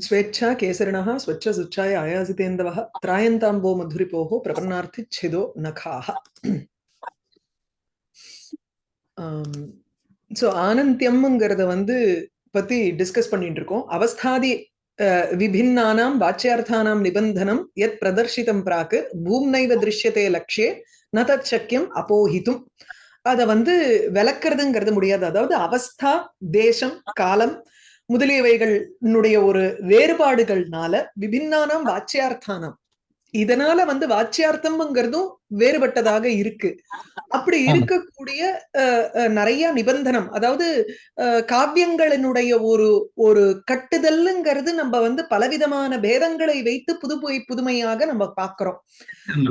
Swecha கேசரிணா Swachh சுச்சாய ஆயாசிதேந்தவ திராயந்தாம்போ மதுரிபோக பிரபன்னார்த்தி ಛೇದೋ நகாக so ஆனந்தியம்ங்கிறத வந்து பத்தி discuss பண்ணிட்டு இருக்கோம் அவஸ்தாதி விபின்னானாம் வாச்சியார்த்தானாம் நிபந்தனம் எத் பிரதர்ஷிதம் பிராக்கு பூம்னைவ திருஷ்யத்தே லட்சியே ந தத் சக்கியம் அப்போஹிதும். அதை வந்து விளக்குறதுங்கிறது முடியாது. அதாவது அவஸ்தா தேசம் காலம் முதலியவைகளினுடைய ஒரு வேறுபாடுகள்னால விபின்னானாம் வாச்சியார்த்தானாம். இதனால வந்து வாச்சியார்த்தம்ங்கிறதும் வேறுபட்டதாக இருக்கு. அப்படி. இருக்கக்கூடிய நிறைய நிபந்தனம் அதாவது காவியங்களினுடைய ஒரு ஒரு கட்டுதல்ங்கிறது நம்ம வந்து பலவிதமான பேதங்களை வைத்து புது புதுமையாக நம்ம பார்க்கிறோம்.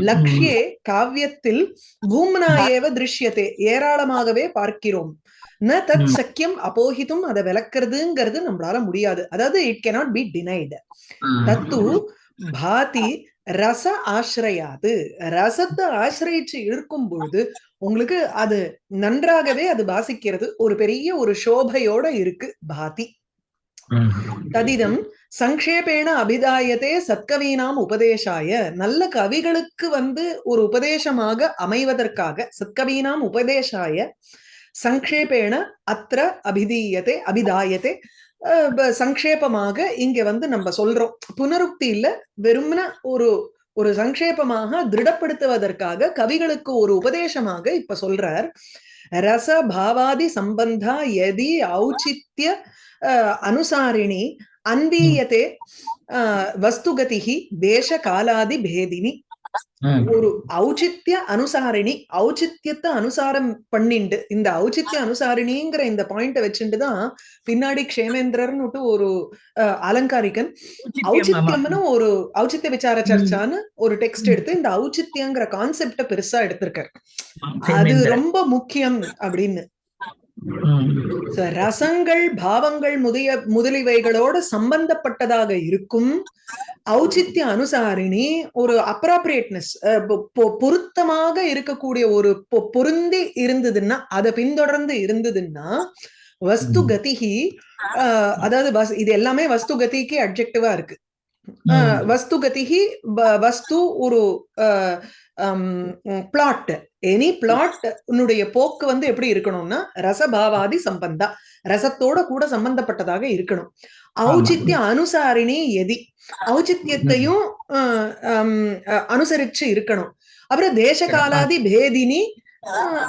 லக்ஷ்யே காவியத்தில் பூம்னா ஏவ திருஷ்யத்தே ஏராளமாகவே பார்க்கிறோம். ந தத். சக்கியம் அப்போஹித்தும் அதை விளக்குறதுங்கிறது நம்மளால முடியாது. அதாவது இட் cannot பி டினைடு தத்து பாதி ரச ஆசிரயாது. ரசத்தை ஆசிரயிச்சு இருக்கும் பொழுது உங்களுக்கு அது நன்றாகவே அது பாசிக்கிறது ஒரு பெரிய ஒரு சோபையோட இருக்கு பாதி. ததிதம் சங்கேபேன அபிதாயத்தே சத்கவீனாம் உபதேசாய. நல்ல கவிகளுக்கு வந்து ஒரு உபதேசமாக அமைவதற்காக சத்கவீனாம் உபதேசாய சங்கேபேன அத்திர அபிதீயத்தை அபிதாயத்தை சங்கேபமாக இங்க வந்து நம்ம சொல்றோம். புனருக்தி இல்ல வெறும்ன ஒரு ஒரு சங்கேபமாக திருடப்படுத்துவதற்காக கவிகளுக்கு ஒரு உபதேசமாக இப்ப சொல்றார். ரச பாவாதி சம்பந்தா யதி ஔச்சித்ய அஹ், அனுசாரிணி அன்பீயத்தே வஸ்துகதிகி தேச காலாதி பேதினி. ஒரு ஔச்சித்ய அனுசாரிணி ஔச்சித்யத்தை அனுசாரம் பண்ணிண்டு இந்த ஔச்சித்ய அனுசாரிணிங்கிற இந்த பாயிண்ட வச்சுட்டு தான் பின்னாடி க்ஷேமேந்திரர்னுட்டு ஒரு அலங்காரிகன். ஔச்சித்யம்னு ஒரு ஔச்சித்ய விசார சர்ச்சான்னு ஒரு டெக்ஸ்ட் எடுத்து இந்த ஔச்சித்யங்கிற கான்செப்ட பெருசா எடுத்திருக்காரு. அது ரொம்ப முக்கியம் அப்படின்னு. ரசங்கள் பாவங்கள் முதிய முதலியவைகளோடு சம்பந்தப்பட்டதாக இருக்கும். ஔச்சித்ய அனுசாரிணி ஒரு அப்ராப்ரியேட்னஸ் பொருத்தமாக இருக்கக்கூடிய ஒரு பொ- பொருந்தி இருந்ததுன்னா அதை பின்தொடர்ந்து இருந்ததுன்னா வஸ்து கதிகி அதாவது இது எல்லாமே வஸ்து கதிக்கு அப்ஜெக்டிவா இருக்கு. அஹ், வஸ்து ஒரு பிளாட் எனி பிளாட் உன்னுடைய போக்கு வந்து எப்படி இருக்கணும்னா ரசபாவாதி சம்பந்தா. ரசத்தோட கூட சம்பந்தப்பட்டதாக இருக்கணும். ஔச்சித்ய அனுசாரிணி எதி. ஔச்சித்யத்தையும் அனுசரிச்சு இருக்கணும். அப்புறம் தேச காலாதி பேதினி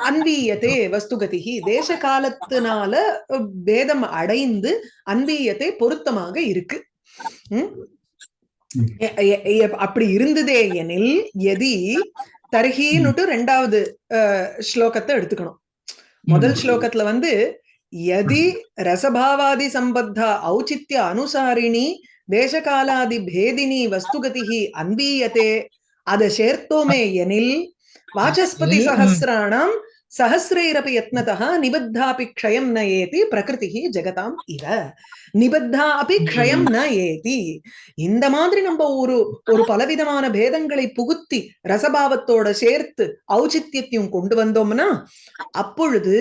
அன்வீயத்தே வஸ்துகதிகி. தேச காலத்தினால பேதம் அடைந்து அன்வீயத்தை பொருத்தமாக இருக்கு. அப்படி இருந்ததே எனில் எதி தர்ஹின்னுட்டு ரெண்டாவது ஸ்லோகத்தை எடுத்துக்கணும். முதல் ஸ்லோகத்துல வந்து யதி ரசபாவாதி சம்பத்தா ஔச்சித்ய அனுசாரிணி தேசகாலாதி பேதினி வஸ்துகதிகி அன்பீயத்தே அதை சேர்த்தோமே எனில் வாசஸ்பதி ம். சஹசிராணாம் யத்னதா யத்னதா நிபத்தாபி க்ஷயம் ந ஏதி பிரகிருதி ஜெகதாம் இவ. நிபத்தா அபி க்ஷயம் ந ஏதி. இந்த மாதிரி நம்ம ஒரு ஒரு பலவிதமான பேதங்களை புகுத்தி ரசபாவத்தோட சேர்த்து ஔச்சித்யத்தையும் கொண்டு வந்தோம்னா அப்பொழுது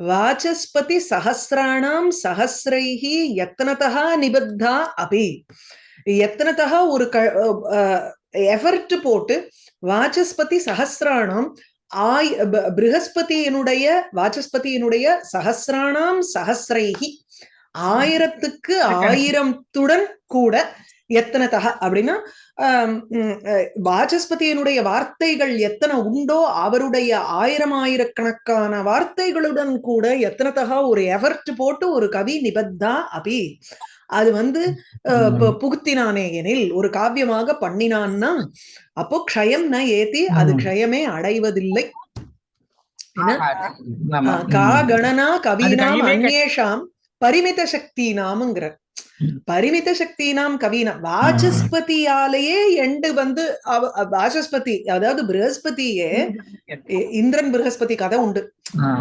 வாசஸ்பதி சஹசிராணாம் சஹசிரைஹி யத்னதா நிபத்தா அபி. யத்னதா ஒரு எஃபர்ட் போட்டு வாசஸ்பதி சஹசிராணாம் ஆய் பிருகஸ்பதியினுடைய வாசஸ்பதியினுடைய சஹசிராணாம் சஹசிரைஹி. ஆயிரத்துக்கு ஆயிரத்துடன் கூட எத்தனதா அப்படின்னா வாசஸ்பதியினுடைய வார்த்தைகள் எத்தனை உண்டோ அவருடைய ஆயிரம் ஆயிரக்கணக்கான வார்த்தைகளுடன் கூட எத்தனத்தகா ஒரு எஃபர்ட் போட்டு ஒரு கவி நிபத்தா அபி அது வந்து புகுத்தினானே எனில் ஒரு காவியமாக பண்ணினான்னா அப்போ க்ஷயம் ந ஏத்தி அது. க்ஷயமே அடைவதில்லை கா கணனா கவீனாம் அந்நேஷாம் பரிமித சக்தி நாம்ங்கிற ம். பரிமித சக்தி நாம் கவீனம் வாசஸ்பதியாலேயே எண்டு வந்து வாசஸ்பதி அதாவது பிரகஸ்பதியே இந்திரன் பிரகஸ்பதி கதை உண்டு.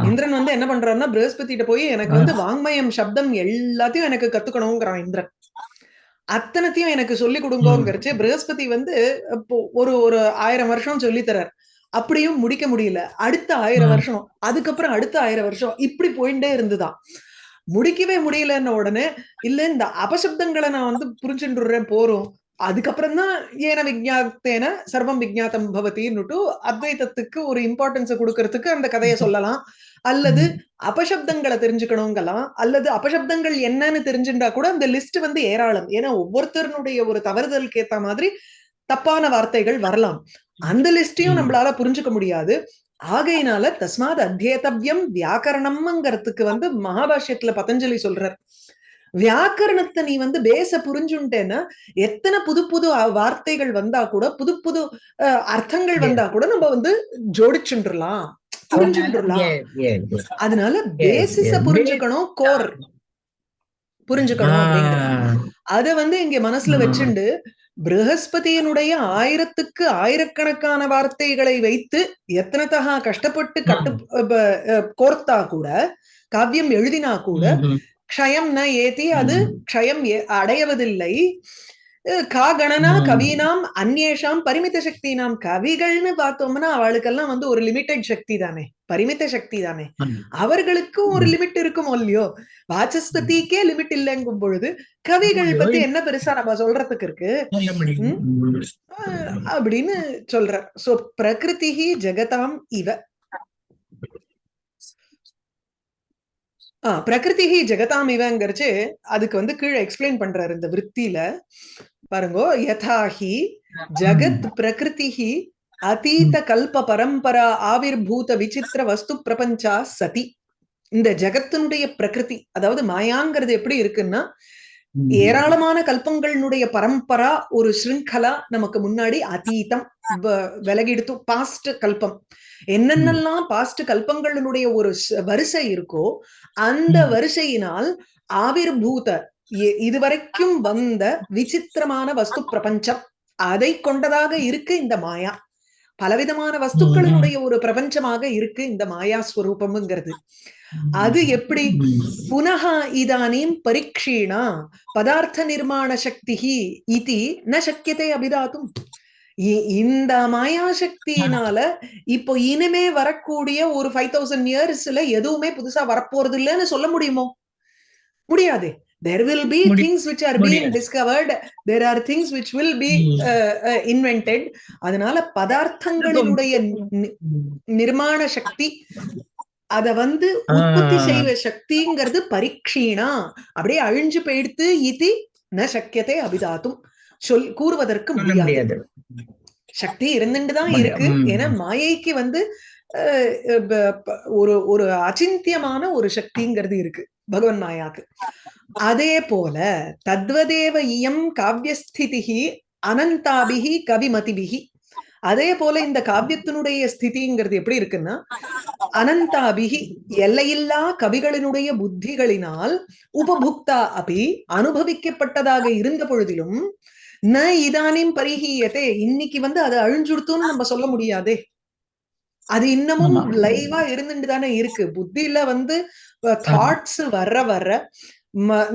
இந்திரன் வந்து என்ன பண்றாருன்னா பிரகஸ்பதிட்ட போய் எனக்கு வந்து வாங்மயம் சப்தம் எல்லாத்தையும் எனக்கு கத்துக்கணுங்கிறான் இந்திரன். அத்தனத்தையும் எனக்கு சொல்லி கொடுங்கோங்கிறச்சு பிரகஸ்பதி வந்து ஒரு ஒரு ஆயிரம் வருஷம் சொல்லி தரார். அப்படியும் முடிக்க முடியல. அடுத்த ஆயிரம். வருஷம் அதுக்கப்புறம் அடுத்த ஆயிரம் வருஷம் இப்படி போயிட்டே இருந்துதான். முடிக்கவே முடியலன்ன உடனே இல்ல இந்த அபசப்தங்களை நான் வந்து புரிஞ்சுட்டுறேன் போறோம். அதுக்கப்புறம் தான் ஏன விஜாத்தேன சர்வம் விஜாத்தம் பவதின்னுட்டு அத்வைதத்துக்கு ஒரு இம்பார்ட்டன்ஸ் கொடுக்கறதுக்கு அந்த கதையை சொல்லலாம். அல்லது அபசப்தங்களை தெரிஞ்சுக்கணுங்கலாம். அல்லது அபசப்தங்கள் என்னன்னு தெரிஞ்சுட்டா கூட அந்த லிஸ்ட் வந்து ஏராளம். ஏன்னா ஒவ்வொருத்தருடைய ஒரு தவறுதலுக்கு ஏத்த மாதிரி தப்பான வார்த்தைகள் வரலாம். அந்த லிஸ்டையும் நம்மளால புரிஞ்சுக்க முடியாது. ஆகையினால தஸ்மாத் அத்தியேதவ்யம் வியாக்கரணம்ங்கிறதுக்கு வந்து மகாபாஷ்யத்துல பதஞ்சலி சொல்றார். வியாக்கரணத்தை நீ வந்து பேச புரிஞ்சுட்டேன்னா எத்தனை புது புது வார்த்தைகள் வந்தா கூட புது புது அர்த்தங்கள் வந்தா கூட நம்ம வந்து ஜோடிச்சுடலாம் புரிஞ்சுடலாம் அதனால பேசிஸ புரிஞ்சுக்கணும் கோர் புரிஞ்சுக்கணும் அத வந்து இங்க மனசுல வச்சுண்டு பிரகஸ்பதியினுடைய ஆயிரத்துக்கு ஆயிரக்கணக்கான வார்த்தைகளை வைத்து எத்தனைத்தகா கஷ்டப்பட்டு கட்டு கோர்த்தா கூட காவியம் எழுதினா கூட க்ஷயம் ந ஏத்தி அது க்ஷயம் அடையவதில்லை கா கணனா கவீனாம் அந்நேஷாம் பரிமித சக்தி நாம் கவிகள்னு பார்த்தோம்னா அவளுக்கெல்லாம் வந்து ஒரு லிமிட்டட் சக்தி தானே. பரிமித சக்தி தானே. அவர்களுக்கும் ஒரு லிமிட் இருக்குமோ இல்லையோ? வாசஸ்பதிக்கே லிமிட் இல்லைங்கும் பொழுது கவிகள் பத்தி என்ன பெருசா நம்ம சொல்றதுக்கு இருக்கு? அப்படின்னு சொல்ற சோ பிரகிருதி ஜெகதாம் இவ. ஆஹ் பிரகிருதி ஜெகதாம் இவங்கிறச்சு அதுக்கு வந்து கீழே எக்ஸ்பிளைன் பண்றாரு இந்த விற்த்தியில பாருங்கோ யதாஹி ஜகத் பிரகிருதி அதீத கல்ப பரம்பரா ஆவிர்பூத விசித்திர வஸ்து பிரபஞ்சா சதி. இந்த ஜகத்தினுடைய பிரகிருதி அதாவது மாயாங்கிறது எப்படி இருக்குன்னா ஏராளமான கல்பங்களுடைய பரம்பரா ஒரு ஸ்ருங்கலா நமக்கு முன்னாடி அதீதம் விலகிடுத்து பாஸ்ட் கல்பம். என்னென்னலாம் பாஸ்ட் கல்பங்களுடைய ஒரு வரிசை இருக்கோ அந்த வரிசையினால் ஆவிர்பூத இதுவரைக்கும் வந்த விசித்திரமான வஸ்து பிரபஞ்சம் அதை கொண்டதாக இருக்கு இந்த மாயா. பலவிதமான வஸ்துக்களினுடைய ஒரு பிரபஞ்சமாக இருக்கு இந்த மாயா ஸ்வரூபம்ங்கிறது. அது எப்படி? புனகா இதானீம் பரீட்சீணா பதார்த்த நிர்மாண சக்தி இது ந சக்கியத்தை அபிதாத்தும் இந்த மாயா சக்தியினால இப்போ இனிமே வரக்கூடிய ஒரு ஃபைவ் தௌசண்ட் இயர்ஸ்ல எதுவுமே புதுசா வரப்போறது இல்லைன்னு சொல்ல முடியுமோ? முடியாது. There will be Mudi things which are being discovered. There are things which will be uh, uh, invented. அதனால பதார்த்தங்களினுடைய நிர்மாண சக்தி அத வந்து உற்பத்தி செய்வ சக்திங்கிறது பரீட்சீணா. அப்படியே அழிஞ்சு போயிடுத்து இது ந சக்கியத்தை அபிதாத்தும். சொல் கூறுவதற்கு முடியாது. சக்தி இருந்துட்டுதான் இருக்கு. ஏன்னா மாயைக்கு வந்து ஒரு ஒரு அச்சிந்தியமான ஒரு சக்திங்கிறது இருக்கு பகவன் மாயாக்கு. அதே போல தத்வதேவ இயம் காவியஸ்திதிகி அனந்தாபிகி கவிமதிபிகி அதே போல இந்த காவியத்தினுடைய ஸ்திதிங்கிறது எப்படி இருக்குன்னா அனந்தாபிகி எல்லையில்லா கவிகளினுடைய புத்திகளினால் உபபுக்தா அபி அனுபவிக்கப்பட்டதாக இருந்த பொழுதிலும் ந இதானிம் பரிஹீயத்தே இன்னைக்கு வந்து அதை அழிஞ்சுடுத்துன்னு நம்ம சொல்ல முடியாதே. அது இன்னமும் லைவா இருந்துட்டு தானே இருக்கு. புத்தியில வந்து தாட்ஸ் வர்ற வர்ற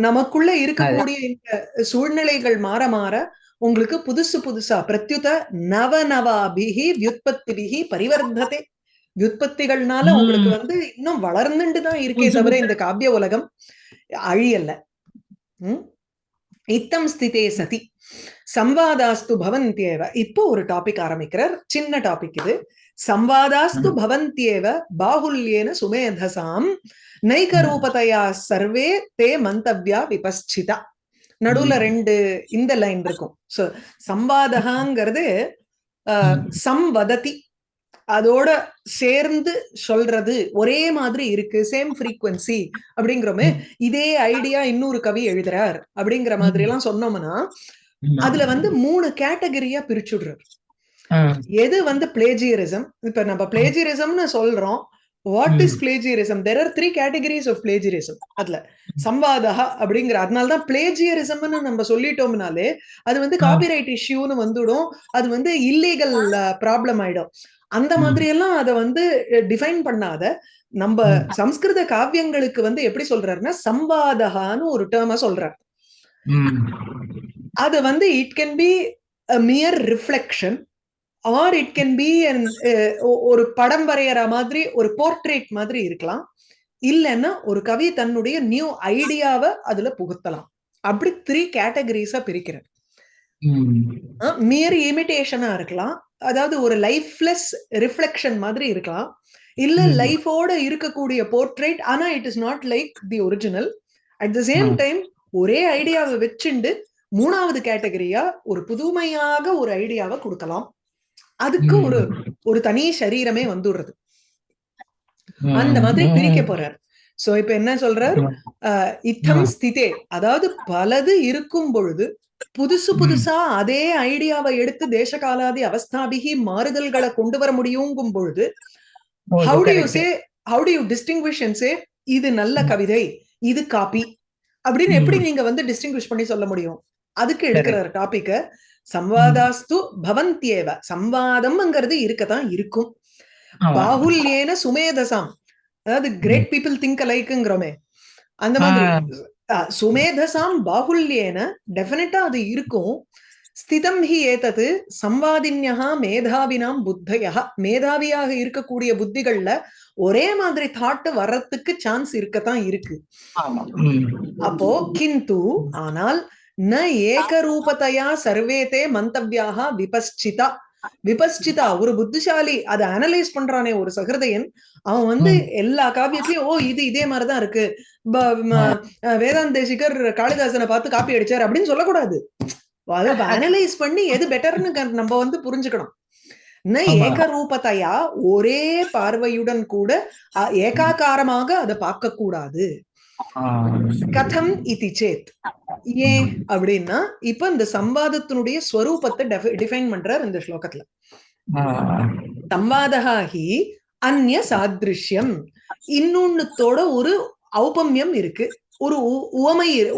நமக்குள்ள இருக்கக்கூடிய இந்த சூழ்நிலைகள் மாற மாற உங்களுக்கு புதுசு புதுசா பிரத்யுத நவ நவாபிகி வியுத்பத்திபிகி பரிவர்த்ததே. வியுத்பத்திகள்னால உங்களுக்கு வந்து இன்னும் வளர்ந்துட்டு தான் இருக்கே தவிர இந்த காவிய உலகம் அழியல்ல. உம் இத்தம் ஸ்திதே சதி. சம்வாதாஸ்து பவந்தியேவ. இப்போ ஒரு டாபிக் ஆரம்பிக்கிறார். சின்ன டாபிக் இது. சம்வாதாஸ்து பவந்தியேவ பாகுல்யேன சுமேதசாம். நைக ரூபதையா சர்வே தே மந்தவ்யா விபஸ்சிதா நடுவுல ரெண்டு இந்த லைன் இருக்கும். சோ சம்வாதகாங்கிறது சம்வததி. அதோட சேர்ந்து சொல்றது ஒரே மாதிரி இருக்கு சேம் ஃப்ரீக்வன்சி அப்படிங்கிறோமே இதே ஐடியா இன்னொரு கவி எழுதுறார். அப்படிங்கிற மாதிரி எல்லாம் சொன்னோம்னா அதுல வந்து மூணு கேட்டகரியா பிரிச்சுடுறாரு. எது வந்து பிளேஜியரிசம் இப்ப நம்ம பிளேஜியரிசம்னு சொல்றோம். What is plagiarism there are three categories of plagiarism அதுல சம்வாதா அப்படிங்கிற அதனாலதான் பிளேஜியரிசம்னு நம்ம சொல்லிட்டோம்னாலே அது வந்து காப்பிரைட் இஷ்யூன்னு வந்துடும். அது வந்து இல்லீகல் ப்ராப்ளம் ஆயிடும். அந்த மாதிரி எல்லாம் அதை வந்து டிஃபைன் பண்ணாத. நம்ம சம்ஸ்கிருத காவியங்களுக்கு வந்து எப்படி சொல்றாருன்னா சம்வாதகான்னு ஒரு டேர்ம சொல்றார். அது வந்து it can be mere reflection or it can be ஒரு படம் வரைகிற மாதிரி ஒரு போர்ட்ரேட் மாதிரி இருக்கலாம். இல்லைன்னா ஒரு கவி தன்னுடைய நியூ ஐடியாவை அதுல புகுத்தலாம். அப்படி த்ரீ கேட்டகரிஸா பிரிக்கிறேன். மியர் இமிடேஷனா இருக்கலாம். அதாவது ஒரு லைஃப்லெஸ் ரிஃப்ளெக்ஷன் மாதிரி இருக்கலாம். இல்ல. லைஃபோட இருக்கக்கூடிய போர்ட்ரேட் ஆனா it is not like the original at the same. Time ஒரே ஐடியாவை வச்சுண்டு மூணாவது கேட்டகரியா ஒரு புதுமையாக ஒரு ஐடியாவை கொடுக்கலாம். அதுக்கு. ஒரு ஒரு தனி சரீரமே வந்துடுறது அந்த மாதிரி. பிரிக்க போறார் சோ இப்ப என்ன சொல்றார் இத்தம். ஸ்திதே அதாவது பலது இருக்கும் பொழுது புதுசு. புதுசா அதே ஐடியாவை எடுத்து தேசகாலாதி அவஸ்தாபிகி மாறுதல்களை கொண்டு வர முடியுங்கும் பொழுது how do you. Say how do you distinguish and say இது நல்ல. கவிதை இது காப்பி அப்படின்னு. எப்படி நீங்க வந்து டிஸ்டிங்விஷ் பண்ணி சொல்ல முடியும் அதுக்கு. எடுக்கிற டாபிக்க சம்வாதாஸ்து பவந்தியேவ. சம்வாதம்ங்கிறது இருக்கத்தான் இருக்கும். பாகுல்யேன சுமேதசாம். அதாவது கிரேட் பீப்புள் திங்க் அலைக்குங்கிறோமே அந்த மாதிரி. சுமேதசாம் பாகுல்யேன டெஃபினட்டா அது இருக்கும். ஸ்திதம் ஹி ஏதது சம்வாதின்யா மேதாவினாம் புத்தயா மேதாவியாக இருக்கக்கூடிய புத்திகள்ல ஒரே மாதிரி தாட் வர்றதுக்கு சான்ஸ் இருக்கத்தான் இருக்கு. அப்போ கிந்து ஆனால் ந ஏகரூபத்தையா சர்வேதே மந்தவ்யாக விபஸ்சிதா விபஸ்சிதா ஒரு புத்திசாலி அதை அனலைஸ் பண்றானே ஒரு சகிருதையன். அவன் வந்து. எல்லா காவியத்திலயும் ஓ இது இதே மாதிரிதான் இருக்கு. வேதாந்த தேசிகர் காளிதாசனை பார்த்து காப்பி அடிச்சார் அப்படின்னு சொல்லக்கூடாது. அதை அனலைஸ் பண்ணி எது பெட்டர்னு நம்ம வந்து புரிஞ்சுக்கணும். ந. ஏகரூபத்தையா ஒரே பார்வையுடன் கூட அஹ், ஏகாகாரமாக அதை பார்க்க கூடாது. கதம் இதி சேத். ஏன் அப்படின்னா இப்ப இந்த சம்வாதத்தினுடைய ஸ்வரூபத்தை டிஃபைன் பண்றார் இந்த ஸ்லோகத்துல. ஹி அந்நிய சாதிருஷ்யம். இன்னொன்னுத்தோட ஒரு ஔபம்யம் இருக்கு. ஒரு உவமை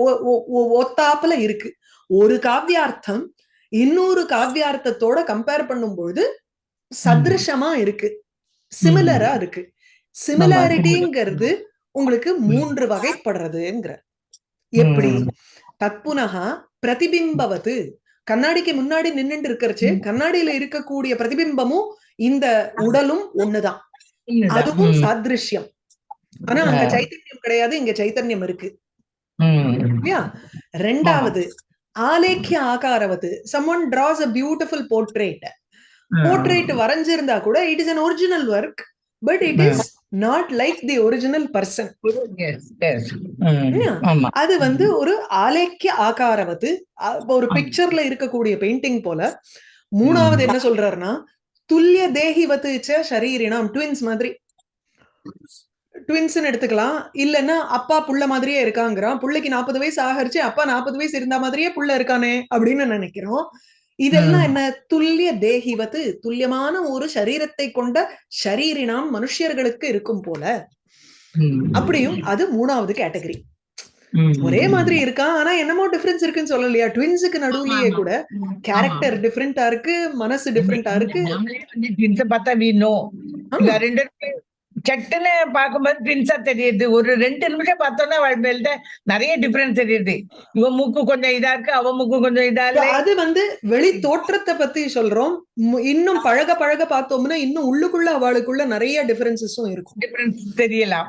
ஒத்தாப்புல இருக்கு. ஒரு காவியார்த்தம் இன்னொரு காவியார்த்தத்தோட கம்பேர் பண்ணும்பொழுது சதிருஷமா இருக்கு. சிமிலரா இருக்கு. சிமிலாரிட்டிங்கிறது உங்களுக்கு மூன்று வகைப்படுறதுங்கிற எப்படி ம். தத்புனகா பிரதிபிம்பவது கண்ணாடிக்கு முன்னாடி நின்னுட்டு இருக்கிறச்சு. கண்ணாடியில இருக்கக்கூடிய பிரதிபிம்பமும் இந்த உடலும் ஒண்ணுதான். அதுவும். சாதிருஷ்யம் ஆனா அங்க. சைத்தன்யம் கிடையாது இங்க சைத்தன்யம் இருக்கு. இல்லையா ரெண்டாவது ஆலேக்கிய ஆகாரவது someone draws a beautiful portrait portrait வரைஞ்சிருந்தா கூட it is an original work but it is not like the original person. அது வந்து ஒரு ஆலேக்கிய ஆகாரவது. ஒரு. பிக்சர்ல இருக்கக்கூடிய பெயிண்டிங் போல. மூணாவது என்ன சொல்றாருன்னா துல்லிய தேகிவத்து ச ஷரீரினாம் ட்வின்ஸ் மாதிரி. ட்வின்ஸ்னு எடுத்துக்கலாம். இல்லைன்னா அப்பா புள்ள மாதிரியே இருக்காங்கிறான். புள்ளைக்கு நாற்பது வயசு ஆகரிச்சு. அப்பா நாற்பது வயசு இருந்த மாதிரியே புள்ள இருக்கானே அப்படின்னு நினைக்கிறோம். இதெல்லாம். என்ன? துல்லிய தேகிவத்து துல்லியமான ஒரு சரீரத்தை கொண்ட ஷரீரினாம் மனுஷர்களுக்கு இருக்கும் போல. ம். அப்படியும் அது மூணாவது கேட்டகரி. ஒரே மாதிரி இருக்கான் ஆனா என்னமோ டிஃபரன்ஸ் இருக்குன்னு சொல்லலையா? ட்வின்ஸுக்கு நடுவுலயே கூட கேரக்டர் டிஃப்ரெண்டா இருக்கு மனசு டிஃப்ரெண்டா இருக்கு. சட்டுன்னு பார்க்கும்போது ட்வின்ஸா தெரியுது. ஒரு ரெண்டு நிமிஷம் பார்த்தோம்னா வாழ்க்கையில நிறைய டிஃபரன்ஸ் தெரியுது. இவன் மூக்கு கொஞ்சம் இதா இருக்கு அவன் மூக்கு கொஞ்சம் இதா இல்ல அது வந்து வெளி தோற்றத்தை பத்தி சொல்றோம். இன்னும் பழக பழக பார்த்தோம்னா இன்னும் உள்ளுக்குள்ள அவளுக்குள்ள நிறைய டிஃபரன்சஸும் இருக்கும். டிஃபரன்ஸ் தெரியலாம்.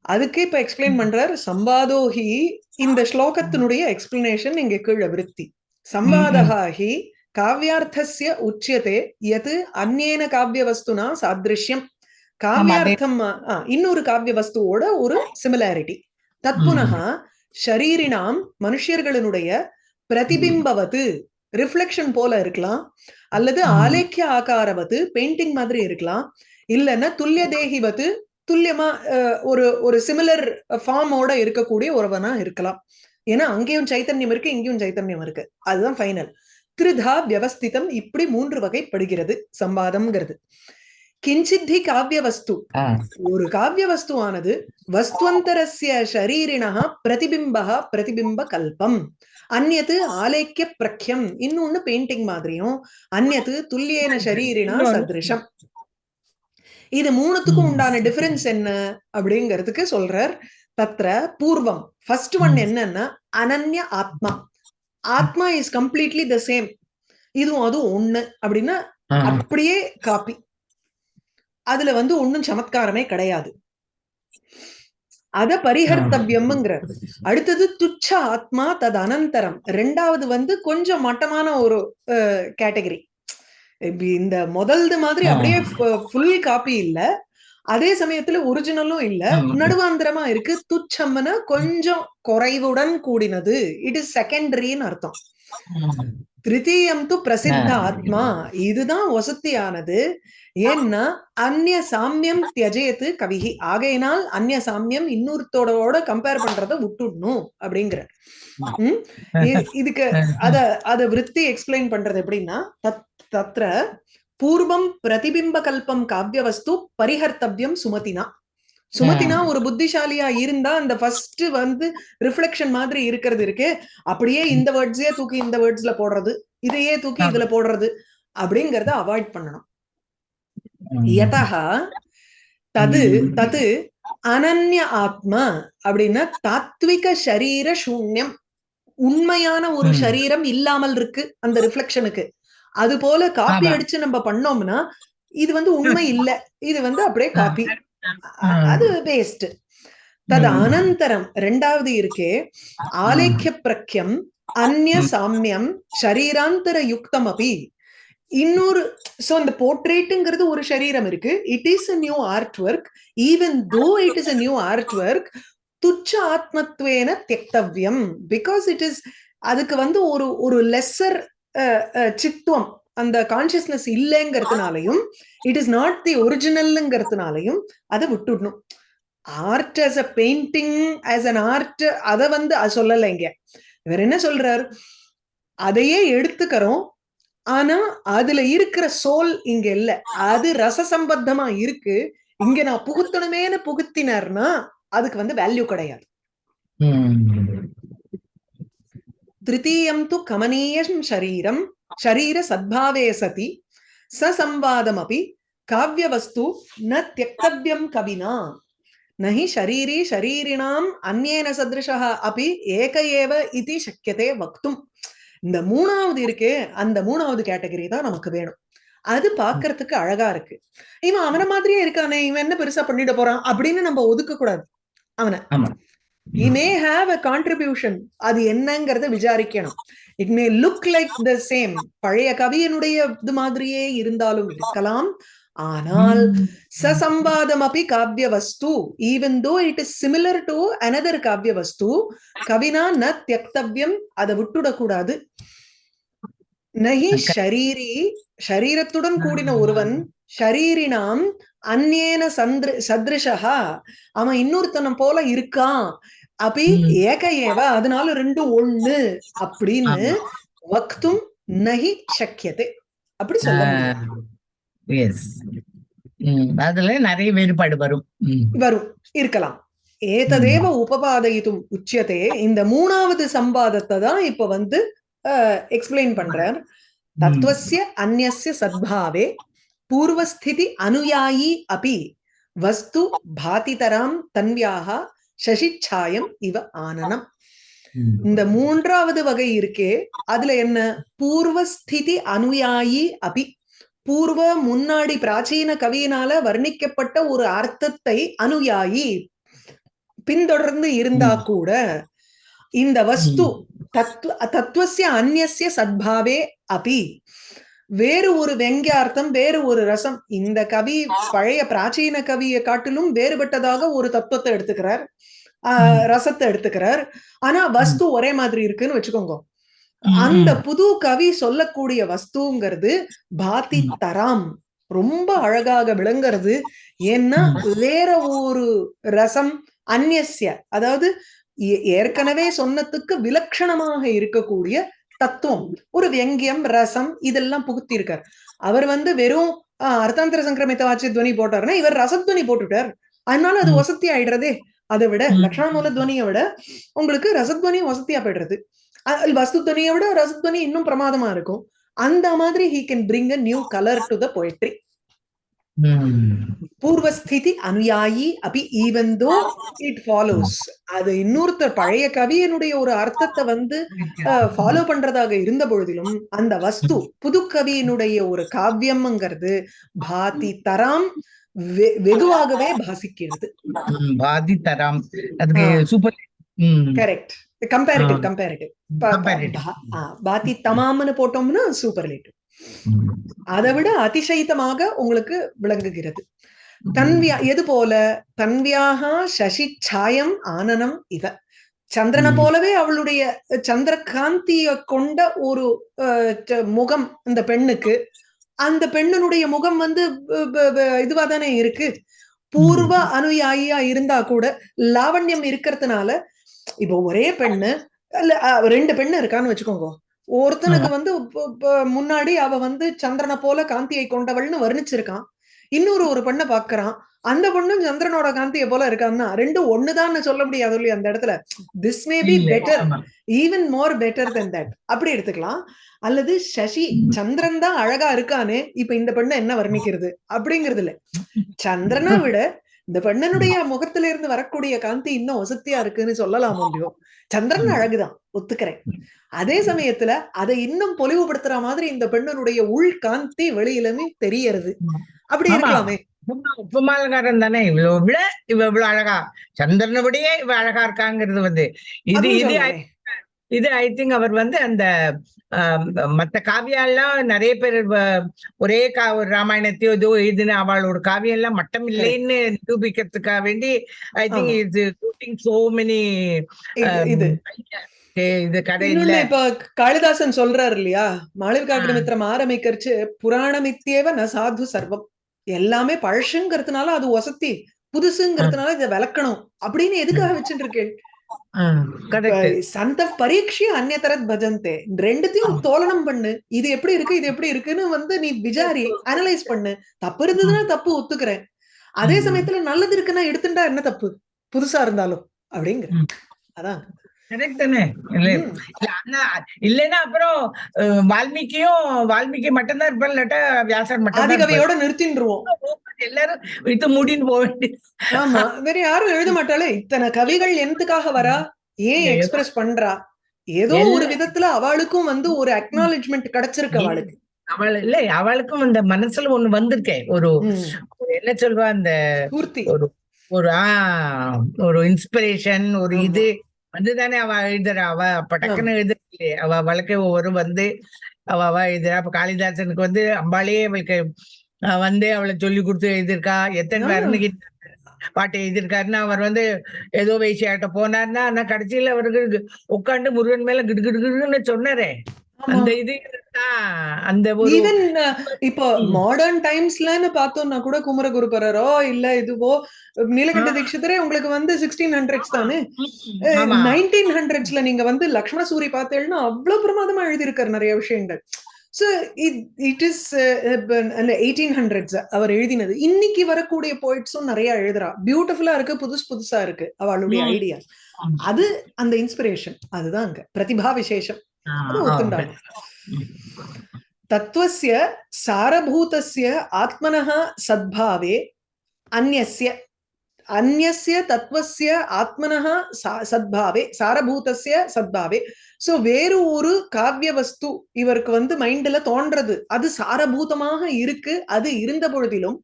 அதுக்கு இப்ப எக்ஸ்பிளைன் பண்றார் சம்பாதோஹி. இந்த ஸ்லோகத்தினுடைய எக்ஸ்பிளனேஷன் இங்க கீழே விருத்தி. சம்பாதகா ஹி காவியார்த்தஸ்ய உச்சியதே யத் அந்நேன காவிய வஸ்துனா சாதிருஷ்யம் காவியார்த்தம் இன்னொரு காவிய வஸ்துவோட ஒரு சிமிலாரிட்டி தத்புனகா ஷரீரினாம் மனுஷர்களுடைய பிரதிபிம்பவது ரிஃப்ளெக்ஷன் போல இருக்கலாம் அல்லது. ஆலேக்கிய ஆகாரவது பெயிண்டிங் மாதிரி இருக்கலாம் இல்லைன்னா துல்லிய தேகிவது துல்லியமா ஒரு ஒரு சிமிலர் ஃபார்மோட இருக்கக்கூடிய ஒருவனா இருக்கலாம். ஏன்னா அங்கேயும் சைத்தன்யம் இருக்கு இங்கேயும் சைத்தன்யம் இருக்கு. அதுதான் ஃபைனல் திருதா வியவஸ்திதம் இப்படி மூன்று வகைப்படுகிறது சம்பாதம்ங்கிறது. கிஞ்சித்தி காவிய வஸ்து. ஒரு காவிய வஸ்துவானது வஸ்துவந்தரஸ்ய ஷரீரிணா பிரதிபிம்பா பிரதிபிம்ப கல்பம் அந்நது ஆலேக்கிய பிரக்யம் இன்னொன்னு பெயிண்டிங் மாதிரியும் அந்நது துல்லியேன ஷரீரினா சதிருஷம். இது மூணுத்துக்கும். உண்டான டிஃபரன்ஸ் என்ன அப்படிங்கிறதுக்கு சொல்றார் தத்ர பூர்வம். First one. என்னன்னா அனன்ய ஆத்மா. ஆத்மா இஸ் கம்ப்ளீட்லி த சேம் இதுவும் அதுவும் ஒண்ணு. அப்படின்னா. அப்படியே காப்பி அதுல வந்து ஒண்ணும் சமத்காரமே கிடையாது. அத பரிஹர்த்தவ்யம்ங்கிறார் அடுத்தது துச்ச ஆத்மா தது அனந்தரம். ரெண்டாவது வந்து கொஞ்சம் மட்டமான ஒரு கேட்டகரி இந்த முதல்து மாதிரி. அப்படியே ஃபுல் காப்பி இல்ல. அதே சமயத்துல ஒரிஜினலும் இல்ல. நடுவாந்திரமா இருக்கு. துச்சம்னா கொஞ்சம் குறைவுடன் கூடினது. இட் இஸ் செகண்டரின்னு அர்த்தம். திருத்தீயம் து பிரசித்த. ஆத்மா. இதுதான் வசதியானது ஏன்னா அந்நிய சாமியம் தியஜேத்து கவிகி ஆகையினால் அந்நிய சாமியம் இன்னொருத்தோட கம்பேர் பண்றத விட்டுடணும் அப்படிங்கிற. இதுக்கு அத அத விருத்தி எக்ஸ்பிளைன் பண்றது எப்படின்னா தத் தத்ர பூர்வம் பிரதிபிம்ப கல்பம் காவிய வஸ்து பரிஹர்த்தவ்யம் சுமதினா சுமதினா ஒரு புத்திசாலியா இருந்தா அந்த ஃபர்ஸ்ட் வந்து ரிஃப்ளெக்ஷன் மாதிரி இருக்கிறது இருக்கு அப்படியே இந்த வேர்ட்ஸே தூக்கி இந்த வேர்ட்ஸ்ல போடுறது இதையே தூக்கி. இதுல போடுறது அப்படிங்கறத அவாய்ட் பண்ணணும். யதா தது. தது அனன்ய ஆத்மா அப்படின்னா தாத்விக சரீர சூன்யம் உண்மையான ஒரு. சரீரம் இல்லாமல் இருக்கு அந்த ரிஃப்ளெக்ஷனுக்கு அது போல காப்பி. அடிச்சு நம்ம பண்ணோம்னா இது வந்து உண்மை இல்ல. இது வந்து அப்படியே காப்பி. அது வேஸ்ட் தது. அனந்தரம். ரெண்டாவது இருக்கே ஆலேக்கிய பிரக்யம் அந்நிய. சாமியம் ஷரீராந்தர யுக்தம் அபி இன்னொரு சோ அந்த போர்ட்ரேட்டுங்கிறது ஒரு சரீரம் இருக்கு. It is a new art work even though it is a new art work துச்ச ஆத்மத்வேன தியக்தவ்யம். பிகாஸ் இட் இஸ் அதுக்கு வந்து ஒரு ஒரு லெஸ்ஸர் சித்துவம் அந்த கான்சியஸ்னஸ் இல்லைங்கிறதுனாலையும் இட் இஸ் நாட் தி ஒரிஜினல்ங்கிறதுனாலையும் அதை விட்டுடணும். Art as a painting as an art அதை வந்து சொல்லலை இங்க. இவர் என்ன சொல்றார்? அதையே எடுத்துக்கிறோம். ஆனா அதுல இருக்கிற சோல் இங்க இல்ல. அது ரசசம்பத்தமா இருக்கு. இங்க நான் புகுத்தணுமேனு புகுத்தினார்னா அதுக்கு வந்து வேல்யூ கிடையாது. திருத்தீயம் து கமனீயம் சரீரம் ஷரீர சத்பாவே சதி சசம்வாதமபி காவியவஸ்து ந தியக்தவ்யம் கவினா நி ஷரீரி ஷரீரிணாம் அந்நேன சதிருஷः அப்படி ஏக ஏவ இதி சக்கியதே வக்தும் இந்த மூணாவது இருக்கே அந்த மூணாவது கேட்டகரி தான் நமக்கு வேணும். அது பாக்குறதுக்கு அழகா இருக்கு. இவன் அவன மாதிரியே இருக்கானே இவன் என்ன பெருசா பண்ணிட போறான் அப்படின்னு நம்ம ஒதுக்க கூடாது அவனை he may have a contribution. அது என்னங்கறத விசாரிக்கணும். It may look like the same பழைய கவியனுடைய இது மாதிரியே இருந்தாலும் இருக்கலாம். ஆனால் சசம்பாதம் அப்படி காவிய வஸ்து even though it is similar to another காவிய வஸ்து கவினா ந தியக்தவ்யம் அதை விட்டுடக்கூடாது. நகி ஷரீரி ஷரீரத்துடன் கூடின ஒருவன் ஷரீரினாம் அந்நேன சந்திர சத்ருஷா அவன் இன்னொருத்தனம் போல இருக்கான். ம். ஏக ஏவ அதனால ரெண்டும் ஒண்ணு அப்படின்னு வக்தும் நகி சக்கியத்தை அப்படி சொல்ல அதுல நிறைய வேறுபாடு வரும். வரும். இருக்கலாம். ஏததேவ உபபாதயித்தும் உச்சியதே. இந்த மூணாவது சம்பாதத்தை தான் இப்ப வந்து எக்ஸ்பிளைன் பண்றார் தத்துவஸ்ய அந்நியஸ்ய சத்பாவே பூர்வஸ்திதி அனுயாயி அபி. வஸ்து பாதிதராம் தன்வியாக சசிச்சாயம் இவ ஆனனம். இந்த மூன்றாவது வகை இருக்கே அதுல என்ன? பூர்வஸ்திதி அனுயாயி அபி. பூர்வ முன்னாடி பிராச்சீன கவியினால வர்ணிக்கப்பட்ட ஒரு அர்த்தத்தை அனுயாயி. பின்தொடர்ந்து இருந்தா. கூட இந்த வஸ்து தத்துவ தத்துவசிய அந்நியசிய சத்பாவே அபி. வேறு ஒரு வெங்கியார்த்தம் வேறு ஒரு ரசம். இந்த கவி பழைய பிராச்சீன கவியை காட்டிலும் வேறுபட்டதாக ஒரு தத்துவத்தை எடுத்துக்கிறார். ஆஹ். ரசத்தை எடுத்துக்கிறார். ஆனா வஸ்து ஒரே மாதிரி இருக்குன்னு வச்சுக்கோங்க. அந்த புது கவி சொல்லக்கூடிய வஸ்துங்கிறது பாதி ம். தராம். ரொம்ப அழகாக விளங்குறது. ஏன்னா வேற ஒரு ரசம் அந்நியசிய அதாவது ஏற்கனவே சொன்னதுக்கு விலட்சணமாக இருக்கக்கூடிய தத்துவம் ஒரு வியங்கியம் ரசம் இதெல்லாம் புகுத்திருக்கார் அவர் வந்து வெறும் அர்த்தாந்தர சங்கிரமித்த வாட்சி துவனி போட்டாருன்னா இவர் ரசத்வனி போட்டுட்டார் அதனால அது. வசதி ஆயிடுறதே அதை விட ம். லக்ஷண மூல துவனியை விட உங்களுக்கு ரசத்வனி வசதியா போயிடுறது வஸ்து துவனியை விட ரசத்வனி இன்னும் பிரமாதமா இருக்கும் அந்த மாதிரி he can bring a new colour to the poetry. பூர்வஸ்திதி அனுயாயி அபி ஈவன் தோ இட் ஃபாலோஸ் அது இன்னொருத்தர் பழைய கவியனுடைய ஒரு அர்த்தத்தை வந்து ஃபாலோ பண்றதாக இருந்த பொழுதிலும் அந்த வஸ்து புது கவியினுடைய ஒரு காவியம்ங்கிறது பாதி தராம் வெகுவாகவே பாசிக்கிறது ம், பாதித்தராம் அதுக்கு. Super correct comparative. கம்பேரிட்டிவ். பாதி தமாம்னு போட்டோம்னா சூப்பர்லேட்டிவ். அதை விட அதிசயித்தமாக உங்களுக்கு விளங்குகிறது. தன்வியா எது போல? தன்வியாக சசி சாயம் ஆனனம் இவ. சந்திரனை. போலவே அவளுடைய சந்திர காந்திய கொண்ட ஒரு முகம் இந்த பெண்ணுக்கு. அந்த பெண்ணினுடைய முகம் வந்து இதுவா தானே இருக்கு. பூர்வ அனுயாயியா இருந்தா கூட லாவண்யம் இருக்கிறதுனால இப்போ ஒரே பெண்ணு ரெண்டு பெண்ணு இருக்கான்னு வச்சுக்கோங்க. ஒருத்தனுக்கு வந்து முன்னாடி அவ வந்து சந்திரனை போல காந்தியை கொண்டவள்னு வர்ணிச்சிருக்கான். இன்னொரு ஒரு பெண்ணை பாக்குறான். அந்த பொண்ணும் சந்திரனோட காந்தியை போல இருக்கான்னா ரெண்டும் ஒண்ணுதான்னு சொல்ல முடியாது இல்லையா அந்த இடத்துல? This may be better. Even more better than that அப்படி எடுத்துக்கலாம். அல்லது சசி சந்திரன் தான் அழகா இருக்கானே இப்ப இந்த பெண்ணை என்ன வர்ணிக்கிறது? அப்படிங்கிறது இல்ல. சந்திரனை விட இந்த பெண்ணனுடைய முகத்துல இருந்து வரக்கூடிய காந்தி இன்னும் வசதியா இருக்குன்னு சொல்லலாம் முடியும். சந்திரன் அழகுதான் ஒத்துக்கிறேன். அதே சமயத்துல அதை இன்னும் பொலிவுபடுத்துற மாதிரி இந்த பெண்ணனுடைய உள் காந்தி வெளியிலுமே தெரியறது. அப்படி. இருக்கலாமே. உப்புமா- உப்புமாலக்காரன் தானே? இவ்வளவு இவ இவ்வளவு அழகா. சந்திரனை விடையே இவ அழகா இருக்காங்கிறது வந்து. இது இது. இது ஐ திங்க் அவர் வந்து அந்த மத்த காவியெல்லாம் நிறைய பேர் ஒரே கா ஒரு ராமாயணத்தையோ இதோ இதுன்னு அவளோட காவியம் எல்லாம் மட்டம் இல்லைன்னு நிரூபிக்கிறதுக்காக வேண்டி ஐ திங்க். இது ஷூட்டிங் சோ மெனி இது- இப்ப காளிதாசன் சொல்றாரு இல்லையா? மாளவிகாகிரமித்திரம் ஆரம்பிக்கிறச்சு புராணமித்தியேவ ந சாது சர்வம். எல்லாமே பழசுங்கிறதுனால அது வசதி புதுசுங்கிறதுனால இதை விளக்கணும். அப்படின்னு எதுக்காக வச்சுட்டு இருக்கேன்? சந்த பரீட்சை அந்நியதரத் பஜந்தே. ரெண்டுத்தையும் தோலனம் பண்ணு. இது எப்படி இருக்கு இது எப்படி இருக்குன்னு வந்து நீ விசாரி அனலைஸ் பண்ணு. தப்பு இருந்ததுன்னா தப்பு ஒத்துக்கிறேன். அதே. சமயத்துல நல்லது இருக்குன்னா எடுத்துட்டா என்ன தப்பு? புதுசா இருந்தாலும். அப்படிங்கிற. அதான். கரெக்ட் தானே? இல்லைன்னா அப்புறம் வால்மீகியும் வால்மீகி மட்டும்தான் இருப்பார் இல்லாட்டா வியாசர் மட்டும் நிறுத்தின்றுவோம் எல்லாரும் வித்து மூடின்னு போக வேண்டியது. ஆமா. வேற யாரும் எழுத மாட்டாளே? இத்தனை கவிகள் என்னத்துக்காக வரா? ஏன் எக்ஸ்பிரஸ் பண்றா? ஏதோ ஒரு விதத்துல அவளுக்கும் வந்து ஒரு அக்னாலஜ்மெண்ட் கிடைச்சிருக்கு அவளுக்கு. அவள் இல்ல அவளுக்கும் அந்த மனசுல ஒண்ணு வந்திருக்கே. ஒரு என்ன சொல்வா அந்த பூர்த்தி ஒரு ஒரு ஆ ஒரு இன்ஸ்பிரேஷன் ஒரு. இது வந்துதானே அவ எழுதுறா. அவ பட்டக்குன்னு எழுதுறே அவ அவளுக்கு ஒரு வந்து அவ அவ எழுதுறா. அப்ப காளிதாசனுக்கு வந்து அம்பாளே அவளுக்கு வந்து அவளை சொல்லி கொடுத்து எழுதியிருக்கா எத்தனை. பேருன்னு பாட்டு எழுதியிருக்காருன்னா அவர் வந்து ஏதோ வேசியாட்ட போனார்னா ஆனா கடைசியில அவருக்கு உட்காந்து முருகன் மேல கிடு கிடுன்னு சொன்னாரே. அந்த இது அந்த ஈவன் இப்போ. மாடர்ன் டைம்ஸ்லன்னு பார்த்தோம்னா கூட குமரகுருபரரோ இல்ல இதுவோ நீலகண்ட. தீட்சிதரே உங்களுக்கு வந்து சிக்ஸ்டீன் ஹண்ட்ரட்ஸ் தானே நைன்டீன் ஹண்ட்ரட்ஸ்ல நீங்க வந்து லக்ஷ்மண சூரி பார்த்தேன்னா அவ்வளவு பிரமாதமா எழுதியிருக்காரு நிறைய விஷயங்கள் ஸோ இட் இஸ் அந்த எயிட்டீன் ஹண்ட்ரட்ஸ் அவர் எழுதினது. இன்னைக்கு வரக்கூடிய போயிட்ஸும் நிறைய எழுதுறா. பியூட்டிஃபுல்லா இருக்கு புதுசு புதுசா இருக்கு. அவளுடைய. ஐடியா. அது அந்த இன்ஸ்பிரேஷன் அதுதான் அங்க. பிரதிபா விசேஷம். ஆ, அது ஆ, ஒத்துண்டாங்க தத்துவस्य அந்நஸ்ய தத்துவசிய ஆத்மனா சத்பாவே சாரபூதசிய சத்பாவே சோ வேறு ஒரு காவிய வஸ்து இவருக்கு வந்து மைண்ட்ல தோன்றது. அது சாரபூதமாக இருக்கு. அது இருந்த பொழுதிலும்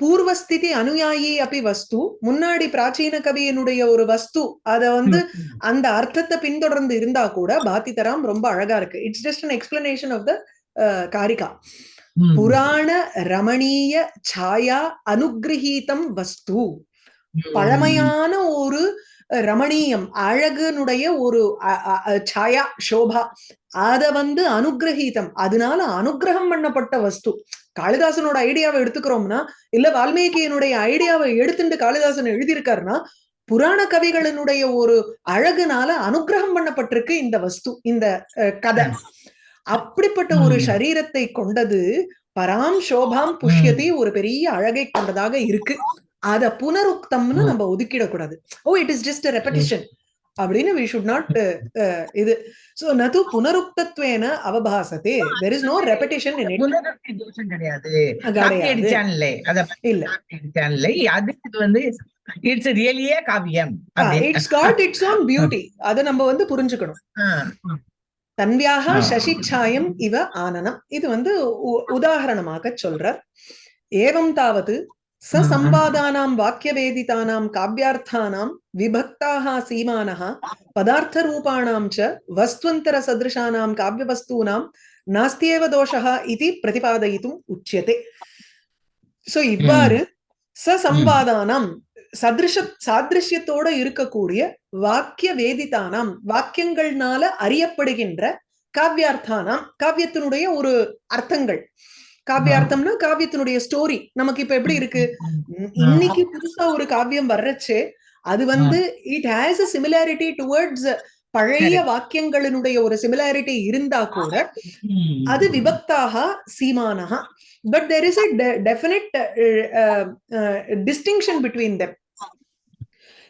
பூர்வஸ்திதி அனுயாயி அப்படி வஸ்து. முன்னாடி பிராச்சீன கவியினுடைய ஒரு வஸ்து. அத வந்து அந்த அர்த்தத்தை பின்தொடர்ந்து இருந்தா கூட பாத்தி பாத்திதராம் ரொம்ப அழகா இருக்கு. It's just an explanation of the காரிகா. புராண ரமணீய சாயா அனுகிரகீதம் வஸ்து. பழமையான ஒரு ரமணீயம் அழகுனுடைய ஒரு சாயா சோபா அத வந்து அனுகிரகீதம். அதனால அனுகிரகம் பண்ணப்பட்ட வஸ்து. காளிதாசனோட ஐடியாவை எடுத்துக்கிறோம்னா இல்ல வால்மீகியினுடைய ஐடியாவை எடுத்துட்டு காளிதாசன் எழுதியிருக்காருன்னா புராண கவிகளினுடைய ஒரு அழகுனால அனுகிரகம் பண்ணப்பட்டிருக்கு இந்த வஸ்து இந்த கதை. அப்படிப்பட்ட ஒரு. சரீரத்தை கொண்டது பராம் சோபாம் புஷ்யதி ஒரு பெரிய அழகை கொண்டதாக இருக்கு. அத புனருக்தம்னு. நம்ம ஒதுக்கிடக்கூடாது. Oh it is just repetition அப்படின்னு வி ஷுட் நாட் இது. சோ நது புனருக்தத்வேன அவபாசத்தே. There is no repetition in it கிடையாது. இல்ல. அடிச்சான்லே. அது இது வந்து இட்ஸ் ரியலியே காவியம். It's got its own beauty அதை நம்ம வந்து புரிஞ்சுக்கணும். தன்வியாக. சசிச்சாயம் இவ ஆனனம். இது வந்து உதாரணமாக சொல்றார். ஏவம் தாவது ச சம்பாதானாம் வாக்கியவேதிதானாம் காவ்யார்த்தானாம் விபக்தாக சீமானः பதார்த்தரூபாணாம் ச வஸ்துவந்தர சதிருஷானாம் காவ்யவஸ்தூனாம் நாஸ்தியேவ தோஷः இது பிரதிபாதயித்தும் உச்சியதே சோ இவ்வாறு ச சம்பாதானாம் சதிருஷ சாதிருஷ்யத்தோட இருக்கக்கூடிய வாக்கிய வேதித்தானாம் வாக்கியங்கள்னால அறியப்படுகின்ற காவ்யார்த்தானாம் காவியத்தினுடைய ஒரு அர்த்தங்கள். காவியார்த்தம்னா காவியத்தினுடைய ஸ்டோரி நமக்கு இப்ப எப்படி இருக்கு? இன்னைக்கு புதுசா ஒரு காவியம் வர்றச்சே. அது வந்து it has a similarity towards பழைய. வாக்கியங்களினுடைய ஒரு சிமிலாரிட்டி இருந்தா கூட அது விபக்தாக சீமானः but there is a definite distinction between them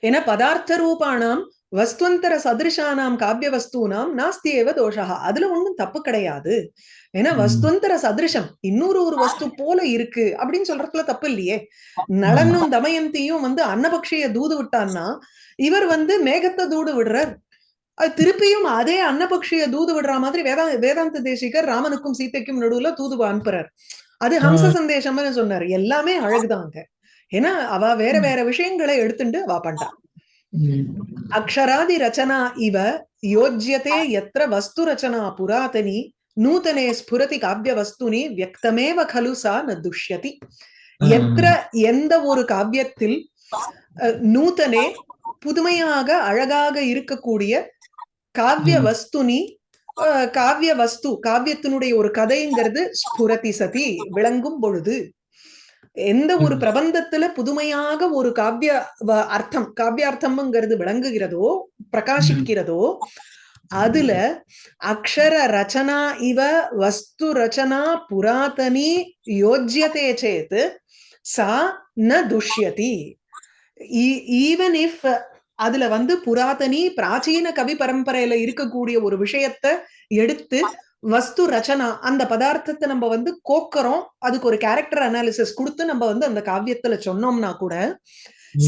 ஏன்னா பதார்த்த ரூபானாம் வஸ்துவந்தர சதிருஷானாம் காவிய வஸ்தூனாம் நாஸ்தி ஏவ தோஷா அதுல ஒண்ணும் தப்பு கிடையாது. ஏன்னா. வஸ்துவந்தர சதிருஷம் இன்னொரு ஒரு வஸ்து போல இருக்கு அப்படின்னு சொல்றதுல தப்பு இல்லையே. நளனும் தமயந்தியும் வந்து அன்னபக்ஷிய தூது விட்டான்னா இவர் வந்து மேகத்தை தூது விடுறார். அது திருப்பியும் அதே அன்னபக்ஷிய தூது விடுற மாதிரி வேதா வேதாந்த தேசிகர் ராமனுக்கும் சீதைக்கும் நடுவுல தூது அனுப்புறார். அது ஹம்ச சந்தேசம்னு சொன்னார். எல்லாமே அழகுதாங்க ஏன்னா அவ வேற வேற விஷயங்களை எடுத்துட்டு அவ பண்றா. அக்ஷராதி ரச்சனா இவ யோஜ்யதே எத்திர வஸ்து ரச்சனா புராதனி நூதனே ஸ்புரதி காவிய வஸ்துனி வியக்தமேவ கலு சா ந துஷ்யதி எத்திர எந்த ஒரு காவியத்தில் நூதனே புதுமையாக அழகாக இருக்கக்கூடிய காவிய. வஸ்துனி அஹ், காவிய வஸ்து காவியத்தினுடைய ஒரு கதைங்கிறது ஸ்புரதி சதி விளங்கும் பொழுது. எந்த ஒரு. பிரபந்தத்துல புதுமையாக ஒரு காவிய அர்த்தம் காவியார்த்தம்ங்கிறது விளங்குகிறதோ பிரகாசிக்கிறதோ அதுல அக்ஷர ரச்சனா இவ வஸ்து ரச்சனா புராதனி யோஜ்யதே சேத் சா ந துஷ்யதி. ஈவன் இஃப் அதுல வந்து புராதனி பிராச்சீன கவி பரம்பரையில இருக்கக்கூடிய ஒரு விஷயத்த எடுத்து வஸ்து ரச்சனா அந்த பதார்த்தத்தை நம்ம வந்து கோக்கறோம். அதுக்கு ஒரு கேரக்டர் அனாலிசிஸ் கொடுத்து நம்ம வந்து அந்த காவியத்துல சொன்னோம்னா கூட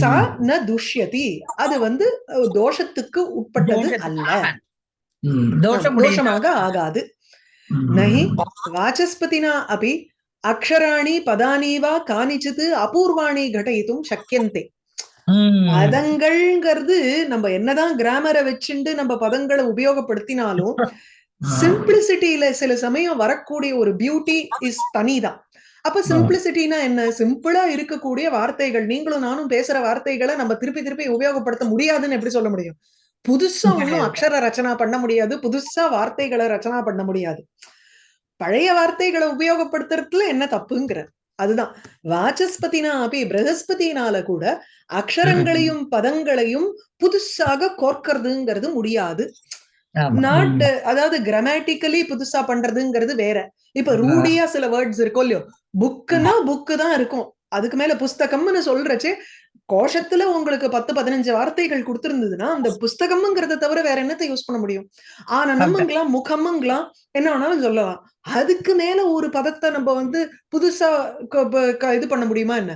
சா ந துஷ்யதி. அது வந்து தோஷத்துக்கு உட்பட்டது அல்ல. தோஷம் தோஷமாக ஆகாது. நஹி வாசஸ்பதினா அபி அக்ஷராணி பதானி வா கானிச்சித் அபூர்வாணி கடயித்தும் சக்கியந்தே பதங்கள்ங்கிறது நம்ம என்னதான் கிராமரை வச்சுண்டு நம்ம பதங்களை உபயோகப்படுத்தினாலும் சிம்பிளிசிட்டியில சில சமயம் வரக்கூடிய ஒரு பியூட்டி இஸ் தனிதான். அப்ப சிம்பிளிசிட்டினா என்ன? சிம்பிளா இருக்கக்கூடிய வார்த்தைகள் நீங்களும் நானும் பேசுற வார்த்தைகளை நம்ம திருப்பி திருப்பி உபயோகப்படுத்த முடியாதுன்னு எப்படி சொல்ல முடியும்? புதுசா ஒண்ணும் அக்ஷர ரச்சனா பண்ண முடியாது. புதுசா வார்த்தைகளை ரச்சனா பண்ண முடியாது. பழைய வார்த்தைகளை உபயோகப்படுத்துறதுல என்ன தப்புங்கிற? அதுதான். வாசஸ்பதினா அப்படி பிரகஸ்பதினால கூட அக்ஷரங்களையும் பதங்களையும் புதுசாக கோர்க்கறதுங்கிறது முடியாது. நாட் அதாவது கிராமட்டிக்கலி புதுசா பண்றதுங்கிறது வேற. இப்ப ரூடியா சில வேர்ட்ஸ் இருக்கும் இல்லையோ புக்குன்னா புக்கு தான் இருக்கும். அதுக்கு மேல புஸ்தகம்னு சொல்றச்சே கோஷத்துல உங்களுக்கு பத்து பதினஞ்சு வார்த்தைகள் கொடுத்திருந்ததுன்னா அந்த புஸ்தகம்ங்கிறத தவிர வேற என்னத்தை யூஸ் பண்ண முடியும்? ஆனந்தம்ங்களாம் முகம்ங்களாம் என்ன வேணாலும் சொல்லலாம். அதுக்கு மேல ஒரு பதத்தை நம்ம வந்து புதுசா இது பண்ண முடியுமா என்ன?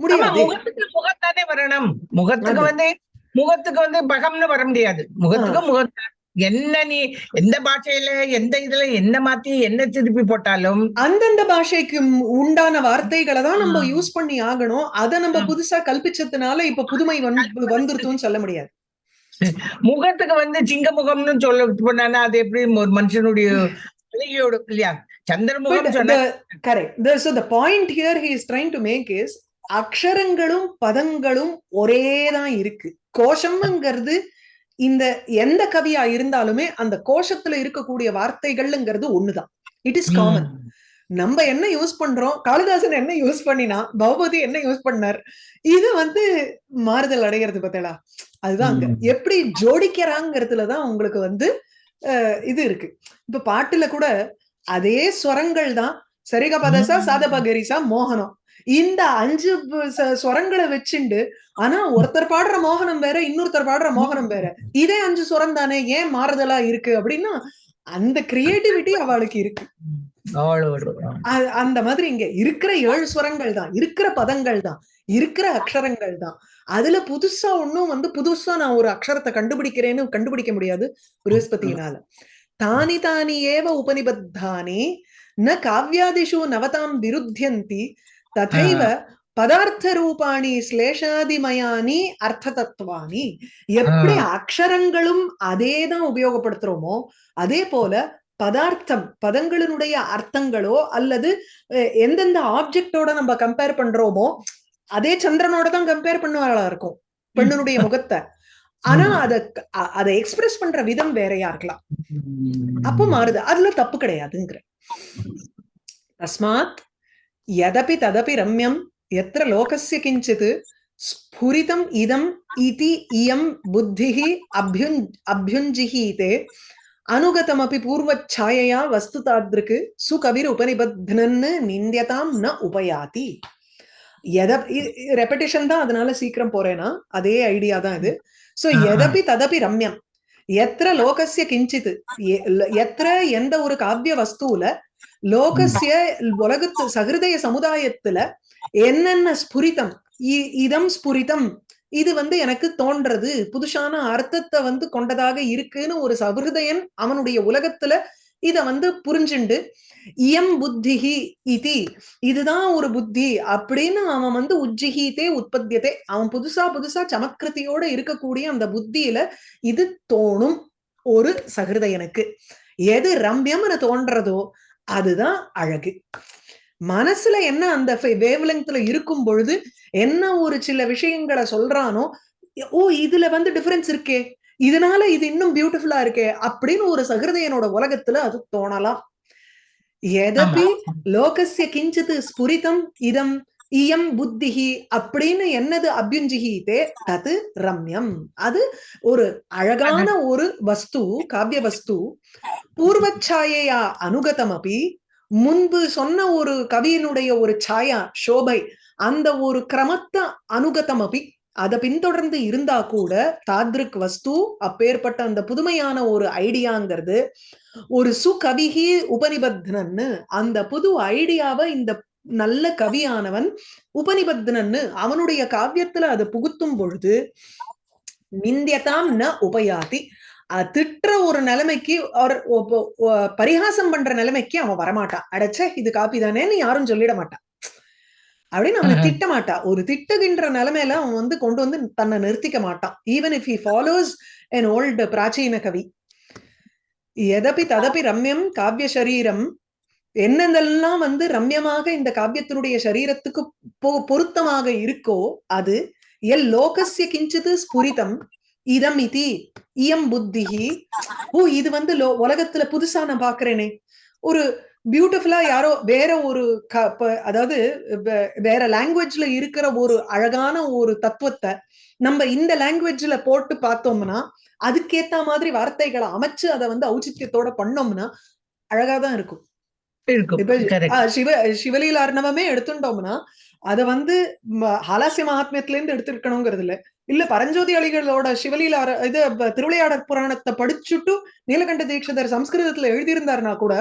முடியாது. முகத்துக்கு முகத்தானே வரணும். முகத்துக்கு. வந்து முகத்துக்கு வந்து பகம்னு வர முடியாது. முகத்துக்கு முகத்தான் என்ன நீ எந்த பாஷையில எந்த இதுல என்ன மாத்தி என்ன திருப்பி போட்டாலும் அந்தந்த பாஷைக்கு உண்டான வார்த்தைகளை தான் நம்ம. யூஸ் பண்ணி ஆகணும். அதை நம்ம. புதுசா கல்பிச்சதுனால இப்ப புதுமை வந்து வந்துருத்துன்னு சொல்ல முடியாது. முகத்துக்கு வந்து சிங்க முகம்னு சொல்ல போனானா அது எப்படி ஒரு மனுஷனுடைய அழகியோட இல்லையா? சந்திரமுகம் சொன்னா correct he is trying to make is அக்ஷரங்களும் பதங்களும் ஒரே தான் இருக்கு. கோஷம்ங்கிறது இந்த எந்த கவியா இருந்தாலுமே அந்த கோஷத்துல இருக்கக்கூடிய வார்த்தைகள்ங்கிறது ஒண்ணுதான். இட் இஸ் காமன் நம்ம என்ன யூஸ் பண்றோம்? காளிதாசன் என்ன யூஸ் பண்ணினா பகவதி என்ன யூஸ் பண்ணார்? இது வந்து மாறுதல் அடைகிறது பார்த்தலா அதுதான் அங்க. எப்படி ஜோடிக்கிறாங்கிறதுலதான் உங்களுக்கு வந்து இது இருக்கு. இப்ப பாட்டுல கூட அதே ஸ்வரங்கள் தான். சரிக பதசா ம். சாதபகரிசா மோகனம். இந்த அஞ்சு ப- ச- ஸ்வரங்களை வச்சுண்டு ஆனா ஒருத்தர் பாடுற மோகனம் வேற இன்னொருத்தர் பாடுற மோகனம் வேற. இதே அஞ்சு ஸ்வரம் தானே ஏன் மாறுதலா இருக்கு அப்படின்னா அந்த கிரியேட்டிவிட்டி அவளுக்கு இருக்கு. அந்த மாதிரி இங்க இருக்கிற ஏழு ஸ்வரங்கள் தான் இருக்கிற பதங்கள் தான் இருக்கிற அக்ஷரங்கள் தான். அதுல புதுசா ஒண்ணும் வந்து புதுசா நான் ஒரு அக்ஷரத்தை கண்டுபிடிக்கிறேன்னு கண்டுபிடிக்க முடியாது ப்ரஹஸ்பதியினால தானி தானி ஏவ உபனிபத்தானி ந காவ்யாதிஷு நவதாம் விருத்தியந்தி ததைவ பதார்த்த ரூபாணி ஸ்லேஷாதிமயானி அர்த்த தத்துவானி எப்படி அக்ஷரங்களும் அதே தான் உபயோகப்படுத்துறோமோ அதே போல பதார்த்தம் பதங்களினுடைய அர்த்தங்களோ அல்லது எந்தெந்த ஆப்ஜெக்டோட நம்ம கம்பேர் பண்றோமோ அதே சந்திரனோட தான் கம்பேர் பண்ணுவாளா இருக்கும் பெண்ணுடைய முகத்தை ஆனா அத அதை எக்ஸ்பிரஸ் பண்ற விதம் வேறையா இருக்கலாம் அப்போ மாறுது அதுல தப்பு கிடையாதுங்கிற தஸ்மாத் யதபி ததபி ரம்யம் எத்திர லோகஸ்ய கிஞ்சித் ஸ்புரிதம் இதம் இதி இயம் புத்திஹி அபியுஞ் அபியுஞ்சிஹீதே அனுகதமபி பூர்வச்சாயையா வஸ்து தாத்ருக்கு சுகவிர் உபனிபத்னன்னு நிந்தியதாம் ந உபயாதி எத ரெப்படிஷன் தான் அதனால சீக்கிரம் போறேன்னா அதே ஐடியா தான் இது சோ. எதபி ததபி ரம்யம் எத்திர லோகஸ்ய கிஞ்சித் எத்திர எந்த ஒரு காவிய வஸ்துல லோகஸ்ய உலகத்து சகிருதய சமுதாயத்துல என்னென்ன ஸ்புரிதம்? இதம் ஸ்புரிதம். இது வந்து எனக்கு தோன்றது. புதுசான அர்த்தத்தை வந்து கொண்டதாக இருக்குன்னு ஒரு சகிருதயன் அவனுடைய உலகத்துல இத வந்து புரிஞ்சுண்டு இயம் புத்திஹி இதி. இதுதான் ஒரு புத்தி அப்படின்னு அவன் வந்து உஜ்ஜிஹீதே உற்பத்தியதே. அவன் புதுசா புதுசா சமத்கிருதியோட இருக்கக்கூடிய அந்த புத்தியில இது தோணும் ஒரு சகிருதயனுக்கு. எது ரம்யம்னு தோன்றதோ அதுதான் அழகு. மனசுல என்ன அந்த வேவ் லெங்க்ல இருக்கும் பொழுது என்ன ஒரு சில விஷயங்களை சொல்றானோ ஓ இதுல வந்து டிஃபரன்ஸ் இருக்கே இதனால இது இன்னும் பியூட்டிஃபுல்லா இருக்கே அப்படின்னு ஒரு சகிருதயனோட உலகத்துல அது தோணலாம். எதபி லோகஸ்ய கிஞ்சித் ஸ்புரிதம் இதம் இயம் புத்திஹி அப்படின்னு என்னது அபியுஞ்சிஹீதே தது ரம்யம். அது ஒரு அழகான ஒரு வஸ்து காவிய வஸ்து. பூர்வச்சாயையா அனுகதமபி முன்பு சொன்ன ஒரு கவியினுடைய ஒரு சாயா சோபை அந்த ஒரு கிரமத்தை அனுகதமபி அதை பின்தொடர்ந்து இருந்தா கூட தாத்ரிக் வஸ்து அப்பேற்பட்ட அந்த புதுமையான ஒரு ஐடியாங்கிறது ஒரு சுகவிகி உபனிபத்னன்னு அந்த புது ஐடியாவை இந்த நல்ல கவியானவன் உபனிபத்னன்னு அவனுடைய காவியத்துல அதை புகுத்தும் பொழுது நிந்தியதாம் ந உபயாதி. திட்டுற ஒரு நிலைமைக்கு ஒ- பரிகாசம் பண்ற நிலைமைக்கு அவன் வரமாட்டான் அடைச்சே இது காப்பி தானேன்னு யாரும் சொல்லிட மாட்டான் அப்படின்னு அவனை. திட்ட மாட்டான் ஒரு திட்டுகின்ற நிலைமையில அவன் வந்து கொண்டு வந்து தன்னை நிறுத்திக்க மாட்டான். Even if he follows an old பிராச்சீன கவி. எதபி ததபி ரம்யம் காவிய சரீரம் என்னென்னலாம் வந்து ரம்யமாக இந்த காவியத்தினுடைய சரீரத்துக்கு பொ- பொருத்தமாக இருக்கோ அது எல் லோகசிய கிஞ்சிது ஸ்புரிதம் இதம் இதி இயம் புத்திஹி. ஓ இது வந்து லோ உலகத்துல புதுசா நான் பாக்குறேனே. ஒரு பியூட்டிஃபுல்லா யாரோ வேற ஒரு க- அதாவது வேற லாங்குவேஜ்ல இருக்கிற ஒரு அழகான ஒரு தத்துவத்தை நம்ம இந்த லாங்குவேஜ்ல போட்டு பார்த்தோம்னா அதுக்கேத்த மாதிரி வார்த்தைகளை அமைச்சு அதை வந்து ஔச்சித்தியத்தோட பண்ணோம்னா அழகாதான் இருக்கும். இருக்கும் இப்ப correct. ஆ, சிவ சிவலீல அர்ணவமே எடுத்துட்டோம்னா அத வந்து ஹாலாசிய மகாத்மியத்துல இருந்து எடுத்திருக்கணுங்கிறது இல்ல இல்ல பரஞ்சோதி அலிகளோட சிவலீல இது திருவிளையாடற் புராணத்தை படிச்சுட்டு நீலகண்ட தீட்சிதர் சம்ஸ்கிருதத்துல எழுதியிருந்தாருன்னா கூட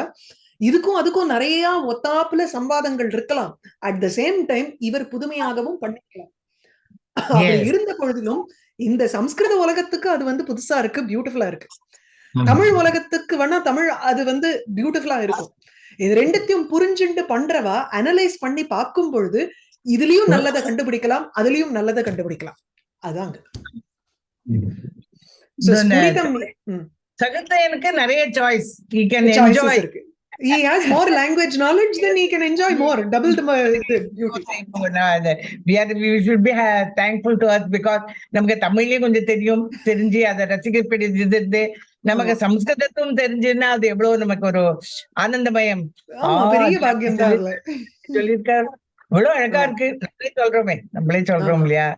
இதுக்கும் அதுக்கும் நிறைய ஒத்தாப்புல சம்வாதங்கள் இருக்கலாம். அட் த சேம் டைம் இவர் புதுமையாகவும் பண்ணிக்கலாம். இருந்த பொழுதிலும் இந்த சம்ஸ்கிருத உலகத்துக்கு அது வந்து புதுசா இருக்கு பியூட்டிஃபுல்லா இருக்கு. தமிழ் உலகத்துக்கு வேணா தமிழ் அது வந்து பியூட்டிஃபுல்லா இருக்கும். இது ரெண்டுத்தையும் புரிஞ்சுண்டு பண்றவா அனலைஸ் பண்ணி பார்க்கும் பொழுது இதுலயும் நல்லதை கண்டுபிடிக்கலாம் அதுலயும் நல்லதை கண்டுபிடிக்கலாம். அதாங்க சகத்தையனுக்கு நிறைய சாய்ஸ் இருக்கு. he has more language knowledge, then he can enjoy more. Hmm. Double the uh, oh, you we are we should be uh, thankful to us because நமக்கு தமிழ்லயே கொஞ்சம் தெரியும் தெரிஞ்சு அதை ரசிக்கப்படுது நமக்கு சம்ஸ்கிருதத்தும் தெரிஞ்சுன்னா அது எவ்வளவு நமக்கு ஒரு ஆனந்தமயம். பெரிய பாக்கியம் தான் சொல்லியிருக்காரு. இவ்வளவு அழகா இருக்கு. நம்மளே சொல்றோமே நம்மளே சொல்றோம் இல்லையா?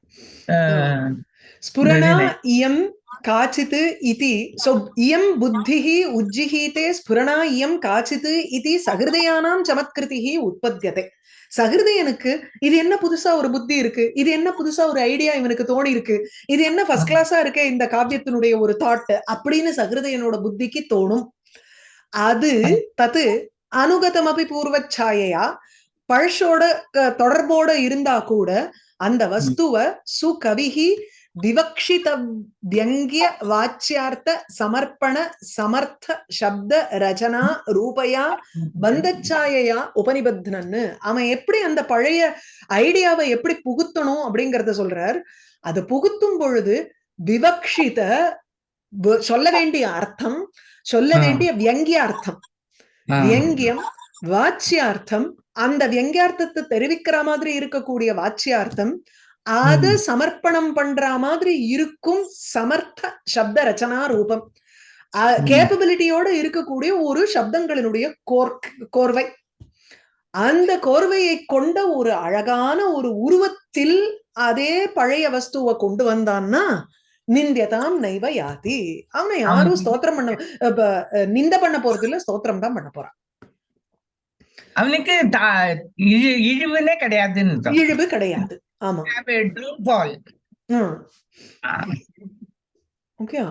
ஸ்புரணா இயம் काचित् इति सो इयं बुद्धिः उज्जिहीते स्फुरणा इयं काचित् इति சகிருதயானாம் சமத்கிருதிः உற்பத்தியதே சகிருதயனுக்கு இது என்ன புதுசா ஒரு புத்தி இருக்கு இது என்ன புதுசா ஒரு ஐடியா இவனுக்கு தோணி இருக்கு இது என்ன ஃபர்ஸ்ட் கிளாஸா இருக்கே இந்த காவியத்தினுடைய ஒரு தாட் அப்படின்னு சகிருதயனோட புத்திக்கு தோணும் அது தத்து அனுகதமபி பூர்வச்சாயையா பழஷோட க- தொடர்போட இருந்தா கூட அந்த வஸ்துவ சுகவிகி வியங்கிய வாச்சியார்த்த சமர்ப்பண சமர்த்த சப்த ரச்சனா ரூபயா பந்தச்சாயையா உபனிபத்னன்னு அவன் எப்படி அந்த பழைய ஐடியாவை எப்படி புகுத்தணும் அப்படிங்கறத சொல்றார் அது புகுத்தும் பொழுது விவக்ஷித சொல்ல வேண்டிய அர்த்தம் சொல்ல. வேண்டிய வியங்கிய அர்த்தம். வியங்கியம் வாச்சியார்த்தம் அந்த வியங்கியார்த்தத்தை தெரிவிக்கிற மாதிரி இருக்கக்கூடிய வாச்சியார்த்தம் அது சமர்ப்பணம் பண்ற மாதிரி இருக்கும் சமர்த்த சப்த ரச்சனா ரூபம். கேப்பபிலிட்டியோட இருக்கக்கூடிய ஒரு சப்தங்களினுடைய கோர் கோர்வை அந்த கோர்வையை கொண்ட ஒரு அழகான ஒரு உருவத்தில் அதே பழைய வஸ்துவை கொண்டு வந்தான்னா நிந்தியதாம் நைவ யாதி அவனை யாரும். ஸ்தோத்திரம் பண்ண நிந்த பண்ண போறது இல்ல ஸ்தோத்திரம் தான் பண்ண போறான் அவனுக்கு இழிவுனே அர்த்தம். இழிவு கிடையாது ஆமா Have a true fall. Hmm okay